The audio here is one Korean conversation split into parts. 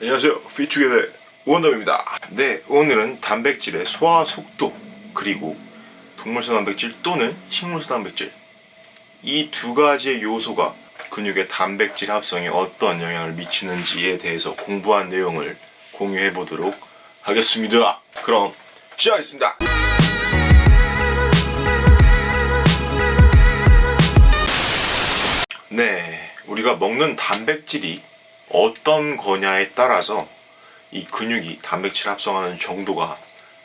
안녕하세요. 피투게더 원덤입니다. 네 오늘은 단백질의 소화 속도 그리고 동물성 단백질 또는 식물성 단백질. 이 두 가지의 요소가 근육의 단백질 합성에 어떤 영향을 미치는지에 대해서 공부한 내용을 공유해 보도록 하겠습니다. 그럼 시작하겠습니다. 네 우리가 먹는 단백질이 어떤 거냐에 따라서 이 근육이 단백질 합성하는 정도가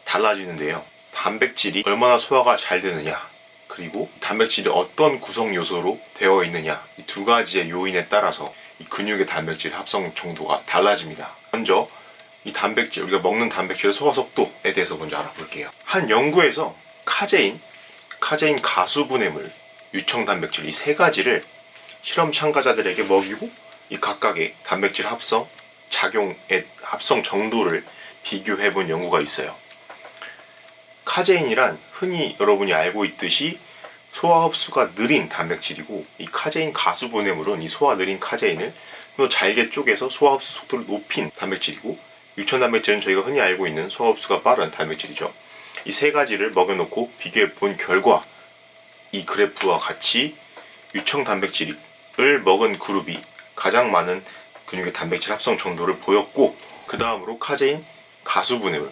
달라지는데요. 단백질이 얼마나 소화가 잘 되느냐, 그리고 단백질이 어떤 구성 요소로 되어 있느냐, 이 두 가지의 요인에 따라서 이 근육의 단백질 합성 정도가 달라집니다. 먼저 이 단백질, 우리가 먹는 단백질의 소화 속도에 대해서 먼저 알아볼게요. 한 연구에서 카제인, 카제인 가수 분해물, 유청 단백질 이 세 가지를 실험 참가자들에게 먹이고 이 각각의 단백질 합성 작용의 합성 정도를 비교해 본 연구가 있어요. 카제인이란 흔히 여러분이 알고 있듯이 소화 흡수가 느린 단백질이고 이 카제인 가수 분해물은 이 소화 느린 카제인을 또 잘게 쪼개서 소화 흡수 속도를 높인 단백질이고 유청 단백질은 저희가 흔히 알고 있는 소화 흡수가 빠른 단백질이죠. 이 세 가지를 먹여놓고 비교해 본 결과 이 그래프와 같이 유청 단백질을 먹은 그룹이 가장 많은 근육의 단백질 합성 정도를 보였고 그 다음으로 카제인 가수분해물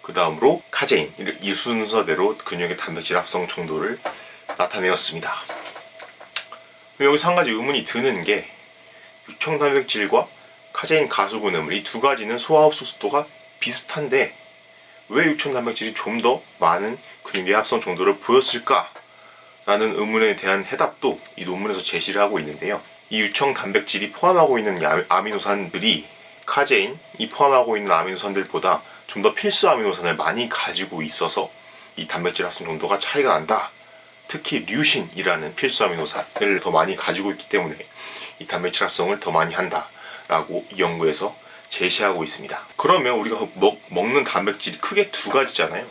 그 다음으로 카제인 이 순서대로 근육의 단백질 합성 정도를 나타내었습니다. 여기서 한 가지 의문이 드는 게 유청 단백질과 카제인 가수분해물 이 두 가지는 소화 흡수 속도가 비슷한데 왜 유청 단백질이 좀 더 많은 근육의 합성 정도를 보였을까? 라는 의문에 대한 해답도 이 논문에서 제시를 하고 있는데요. 이 유청 단백질이 포함하고 있는 아미노산들이 카제인이 포함하고 있는 아미노산들보다 좀 더 필수 아미노산을 많이 가지고 있어서 이 단백질 합성 정도가 차이가 난다. 특히 류신이라는 필수 아미노산을 더 많이 가지고 있기 때문에 이 단백질 합성을 더 많이 한다 라고 이 연구에서 제시하고 있습니다. 그러면 우리가 먹, 먹는 단백질이 크게 두 가지잖아요.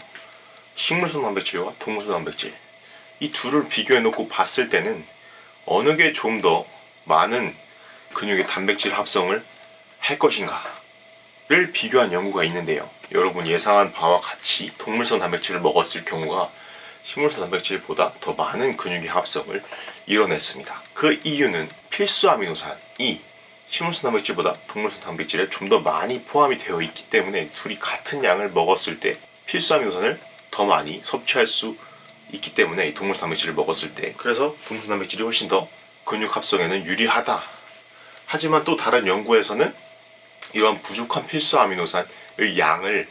식물성 단백질과 동물성 단백질. 이 둘을 비교해 놓고 봤을 때는 어느 게 좀 더 많은 근육의 단백질 합성을 할 것인가를 비교한 연구가 있는데요. 여러분 예상한 바와 같이 동물성 단백질을 먹었을 경우가 식물성 단백질보다 더 많은 근육의 합성을 이뤄냈습니다. 그 이유는 필수 아미노산이 식물성 단백질보다 동물성 단백질에 좀 더 많이 포함이 되어 있기 때문에 둘이 같은 양을 먹었을 때 필수 아미노산을 더 많이 섭취할 수 있기 때문에 동물성 단백질을 먹었을 때 그래서 동물성 단백질이 훨씬 더 근육 합성에는 유리하다. 하지만 또 다른 연구에서는 이런 부족한 필수 아미노산의 양을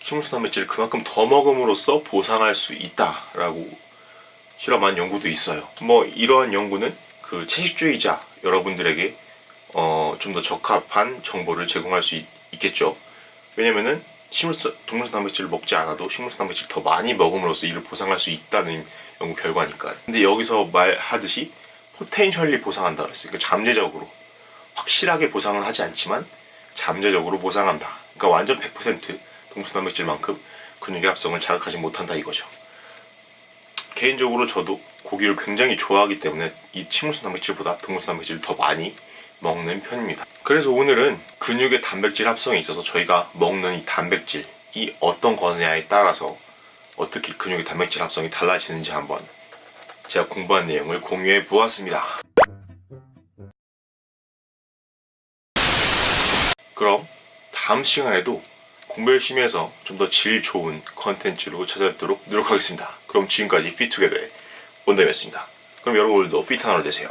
식물성 단백질을 그만큼 더 먹음으로써 보상할 수 있다라고 실험한 연구도 있어요. 뭐 이러한 연구는 그 채식주의자 여러분들에게 어, 좀 더 적합한 정보를 제공할 수 있, 겠죠 왜냐면은 식물성, 동물성 단백질을 먹지 않아도 식물성 단백질을 더 많이 먹음으로써 이를 보상할 수 있다는 연구 결과니까요. 근데 여기서 말하듯이 포텐셜리 보상한다 그랬어요. 그러니까 잠재적으로 확실하게 보상은 하지 않지만 잠재적으로 보상한다. 그러니까 완전 100% 동물성 단백질만큼 근육의 합성을 자극하지 못한다 이거죠. 개인적으로 저도 고기를 굉장히 좋아하기 때문에 이 식물성 단백질보다 동물성 단백질을 더 많이 먹는 편입니다. 그래서 오늘은 근육의 단백질 합성에 있어서 저희가 먹는 이 단백질이 어떤 거냐에 따라서 어떻게 근육의 단백질 합성이 달라지는지 한번 제가 공부한 내용을 공유해 보았습니다. 그럼 다음 시간에도 공부 열심히 해서 좀 더 질 좋은 컨텐츠로 찾아뵙도록 노력하겠습니다. 그럼 지금까지 피투게더의 원담이었습니다. 그럼 여러분 오늘도 피트 하루 되세요.